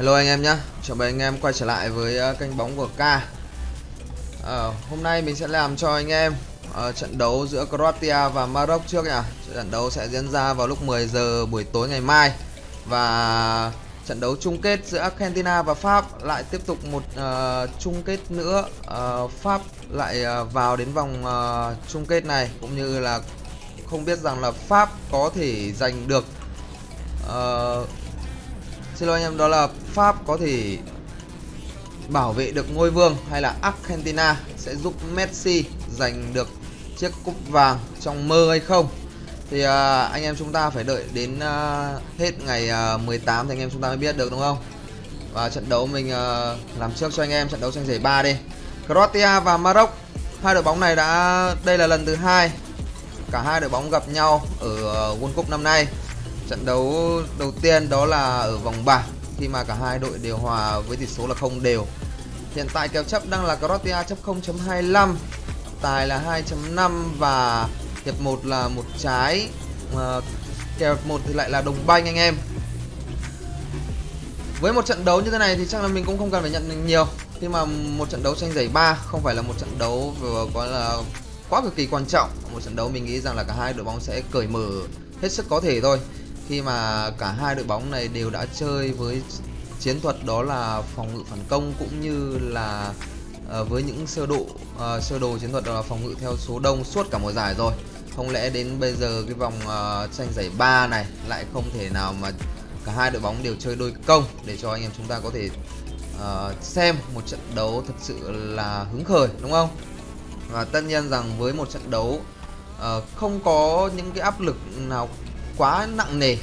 Hello anh em nhé, chào mừng anh em quay trở lại với uh, kênh bóng của K. Uh, Hôm nay mình sẽ làm cho anh em uh, trận đấu giữa Croatia và Maroc trước nhá Trận đấu sẽ diễn ra vào lúc 10 giờ buổi tối ngày mai Và trận đấu chung kết giữa Argentina và Pháp lại tiếp tục một uh, chung kết nữa. Uh, Pháp lại uh, vào đến vòng uh, chung kết này. Cũng như là không biết rằng là Pháp có thể giành được uh, Xin lỗi anh em đó là Pháp có thể bảo vệ được ngôi vương hay là Argentina sẽ giúp Messi giành được chiếc cúp vàng trong mơ hay không? Thì à, anh em chúng ta phải đợi đến à, hết ngày à, 18 thì anh em chúng ta mới biết được đúng không? Và trận đấu mình à, làm trước cho anh em trận đấu tranh giải ba đi. Croatia và Maroc hai đội bóng này đã đây là lần thứ hai cả hai đội bóng gặp nhau ở à, World Cup năm nay. Trận đấu đầu tiên đó là ở vòng bảng khi mà cả hai đội đều hòa với tỷ số là không đều. Hiện tại kèo chấp đang là Croatia chấp 0.25, tài là 2.5 và hiệp 1 là một trái. mà kèo 1 thì lại là đồng banh anh em. Với một trận đấu như thế này thì chắc là mình cũng không cần phải nhận nhiều khi mà một trận đấu tranh giải ba không phải là một trận đấu vừa có là quá cực kỳ quan trọng. Một trận đấu mình nghĩ rằng là cả hai đội bóng sẽ cởi mở hết sức có thể thôi khi mà cả hai đội bóng này đều đã chơi với chiến thuật đó là phòng ngự phản công cũng như là uh, với những sơ độ uh, sơ đồ chiến thuật đó là phòng ngự theo số đông suốt cả mùa giải rồi. Không lẽ đến bây giờ cái vòng uh, tranh giải ba này lại không thể nào mà cả hai đội bóng đều chơi đôi công để cho anh em chúng ta có thể uh, xem một trận đấu thật sự là hứng khởi đúng không? Và tất nhiên rằng với một trận đấu uh, không có những cái áp lực nào quá nặng nề.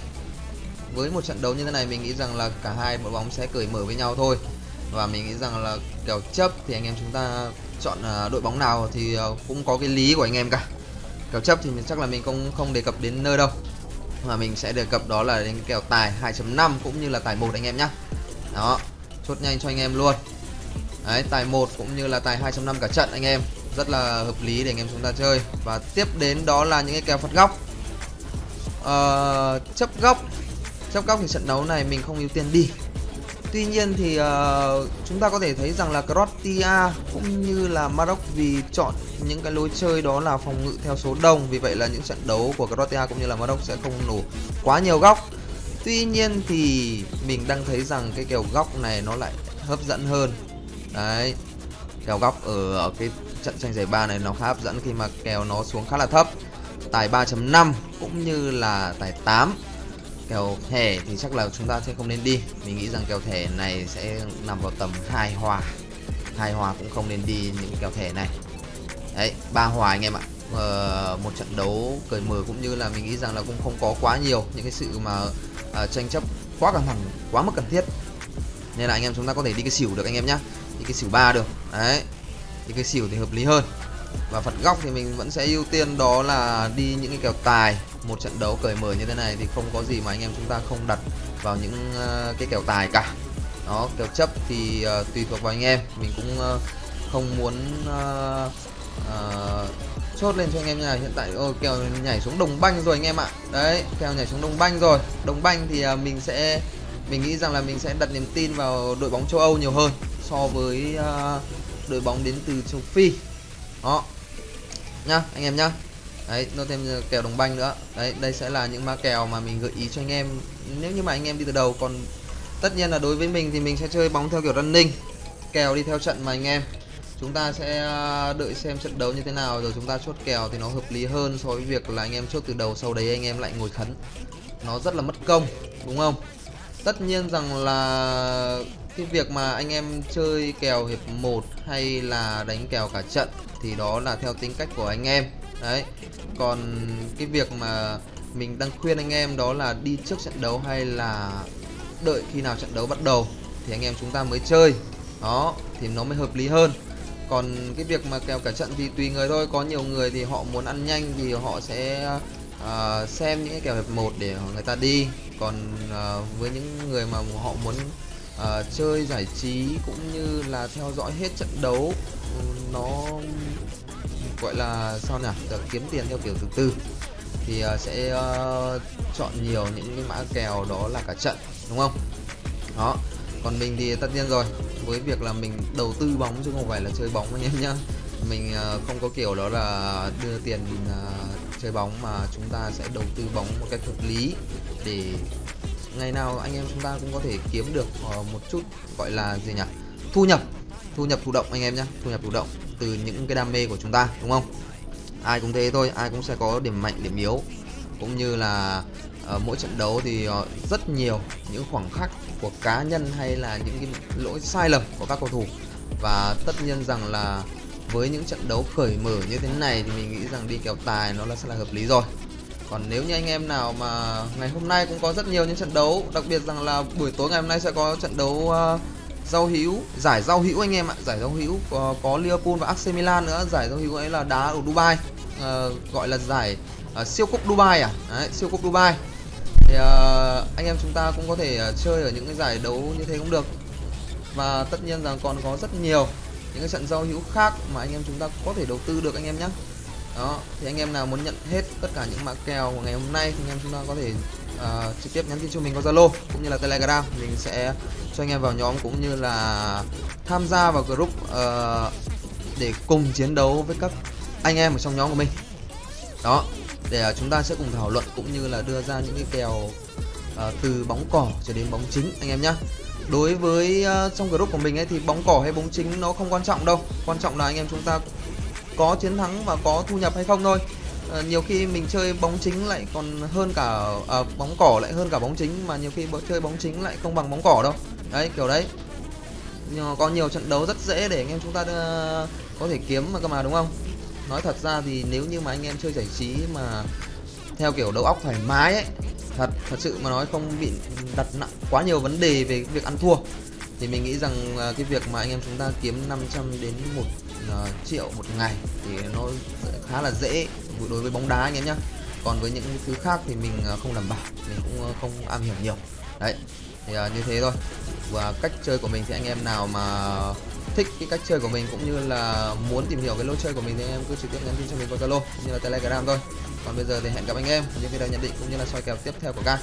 Với một trận đấu như thế này, mình nghĩ rằng là cả hai đội bóng sẽ cởi mở với nhau thôi. Và mình nghĩ rằng là kèo chấp thì anh em chúng ta chọn à, đội bóng nào thì à, cũng có cái lý của anh em cả. Kèo chấp thì chắc là mình không không đề cập đến nơi đâu. Mà mình sẽ đề cập đó là đến kèo tài 2.5 cũng như là tài một anh em nhé đó, chốt nhanh cho anh em luôn. Đấy, tài một cũng như là tài 2.5 cả trận anh em. Rất là hợp lý để anh em chúng ta chơi. Và tiếp đến đó là những cái kèo phạt góc uh, chấp góc. Chấp góc thì trận đấu này mình không ưu tiên đi. Tuy nhiên thì uh, chúng ta có thể thấy rằng là Croatia cũng như là Maroc vì chọn những cái lối chơi đó là phòng ngự theo số đông. Vì vậy là những trận đấu của Croatia cũng như là Maroc sẽ không nổ quá nhiều góc. Tuy nhiên thì mình đang thấy rằng cái kèo góc này nó lại hấp dẫn hơn. Đấy Kèo góc ở, ở cái trận tranh giải ba này nó khá hấp dẫn khi mà kèo nó xuống khá là thấp. Tài 3.5 cũng như là tài 8 Kèo thẻ thì chắc là chúng ta sẽ không nên đi. Mình nghĩ rằng kèo thẻ này sẽ nằm vào tầm hai hòa. Hai hòa cũng không nên đi những kèo thẻ này. Đấy, ba hòa anh em ạ. Ờ, Một trận đấu cởi mở cũng như là mình nghĩ rằng là cũng không có quá nhiều Những cái sự mà uh, tranh chấp quá căng thẳng, quá mức cần thiết. Nên là anh em chúng ta có thể đi cái xỉu được anh em nhá. Đi cái xỉu ba được. Đấy, đi cái xỉu thì hợp lý hơn và phạt góc thì mình vẫn sẽ ưu tiên đó là đi những cái kèo tài. Một trận đấu cởi mở như thế này thì không có gì mà anh em chúng ta không đặt vào những ờ, cái kèo tài cả. Đó kèo chấp thì uh, tùy thuộc vào anh em. Mình cũng uh, không muốn uh, uh, chốt lên cho anh em nhà hiện tại ôi kèo nhảy xuống đồng banh rồi anh em ạ. Đấy kèo nhảy xuống đồng banh rồi. Đồng banh thì uh, mình sẽ mình nghĩ rằng là mình sẽ đặt niềm tin vào đội bóng châu âu nhiều hơn so với uh, đội bóng đến từ châu phi đó. Nhá, anh em nhá. Đấy, nó thêm kèo đồng banh nữa. Đấy, đây sẽ là những ma kèo mà mình gợi ý cho anh em. Nếu như mà anh em đi từ đầu, còn tất nhiên là đối với mình thì mình sẽ chơi bóng theo kiểu running. Kèo đi theo trận mà anh em. Chúng ta sẽ à, đợi xem trận đấu như thế nào, rồi chúng ta chốt kèo thì nó hợp lý hơn so với việc là anh em chốt từ đầu, sau đấy anh em lại ngồi khấn. Nó rất là mất công, đúng không? Tất nhiên rằng là cái việc mà anh em chơi kèo hiệp 1 hay là đánh kèo cả trận thì đó là theo tính cách của anh em. Đấy còn cái việc mà mình đang khuyên anh em đó là đi trước trận đấu hay là đợi khi nào trận đấu bắt đầu thì anh em chúng ta mới chơi. Đó thì nó mới hợp lý hơn. Còn cái việc mà kèo cả trận thì tùy người thôi có nhiều người thì họ muốn ăn nhanh thì họ sẽ uh, xem những cái kèo hiệp 1 để người ta đi. Còn uh, với những người mà họ muốn uh, chơi giải trí cũng như là theo dõi hết trận đấu ừ, nó gọi là sao nhỉ? Được kiếm tiền theo kiểu từ từ. Thì uh, sẽ uh, chọn nhiều những cái mã kèo đó là cả trận đúng không? Đó. Còn mình thì tất nhiên rồi. Với việc là mình đầu tư bóng chứ không phải là chơi bóng anh em nhá. Mình uh, không có kiểu đó là đưa tiền uh, chơi bóng mà chúng ta sẽ đầu tư bóng một cách hợp lý để ngày nào anh em chúng ta cũng có thể kiếm được ờ, một chút gọi là gì nhỉ? Thu nhập thu nhập thụ động anh em nhé thu nhập thụ động từ những cái đam mê của chúng ta đúng không? Ai cũng thế thôi ai cũng sẽ có điểm mạnh điểm yếu. Cũng như là uh, mỗi trận đấu thì uh, rất nhiều những khoảng khắc của cá nhân hay là những cái lỗi sai lầm của các cầu thủ. Và tất nhiên rằng là với những trận đấu khởi mở như thế này thì mình nghĩ rằng đi kèo tài nó là sẽ là hợp lý rồi còn nếu như anh em nào mà ngày hôm nay cũng có rất nhiều những trận đấu đặc biệt rằng là buổi tối ngày hôm nay sẽ có trận đấu uh, giao hữu giải giao hữu anh em ạ giải giao hữu có, có Liverpool và AC Milan nữa giải giao hữu ấy là đá ở Dubai uh, gọi là giải uh, siêu cúp Dubai à? Đấy, siêu cúp Dubai. Thì uh, anh em chúng ta cũng có thể uh, chơi ở những cái giải đấu như thế cũng được. Và tất nhiên rằng còn có rất nhiều những cái trận giao hữu khác mà anh em chúng ta có thể đầu tư được anh em nhé đó thì anh em nào muốn nhận hết tất cả những mã kèo của ngày hôm nay thì anh em chúng ta có thể uh, trực tiếp nhắn tin cho mình qua Zalo cũng như là Telegram. Mình sẽ cho anh em vào nhóm cũng như là tham gia vào group uh, để cùng chiến đấu với các anh em ở trong nhóm của mình. Đó để uh, chúng ta sẽ cùng thảo luận cũng như là đưa ra những cái kèo uh, từ bóng cỏ cho đến bóng chính anh em nhé đối với uh, trong group của mình ấy thì bóng cỏ hay bóng chính nó không quan trọng đâu. Quan trọng là anh em chúng ta có chiến thắng và có thu nhập hay không thôi. À, nhiều khi mình chơi bóng chính lại còn hơn cả à, bóng cỏ lại hơn cả bóng chính mà nhiều khi chơi bóng chính lại không bằng bóng cỏ đâu. Đấy kiểu đấy. Nhưng mà có nhiều trận đấu rất dễ để anh em chúng ta uh, có thể kiếm mà cơ mà đúng không? Nói thật ra thì nếu như mà anh em chơi giải trí mà theo kiểu đầu óc thoải mái ấy thật thật sự mà nói không bị đặt nặng quá nhiều vấn đề về việc ăn thua thì mình nghĩ rằng uh, cái việc mà anh em chúng ta kiếm 500 đến một uh, triệu một ngày thì nó khá là dễ đối với bóng đá anh em nhé còn với những thứ khác thì mình uh, không đảm bảo mình cũng uh, không am hiểu nhiều. Đấy thì uh, như thế thôi. Và cách chơi của mình thì anh em nào mà thích cái cách chơi của mình cũng như là muốn tìm hiểu cái lối chơi của mình thì anh em cứ trực tiếp nhắn tin cho mình qua Zalo cũng như là Telegram thôi. Còn bây giờ thì hẹn gặp anh em những video nhận định cũng như là soi kèo tiếp theo của ca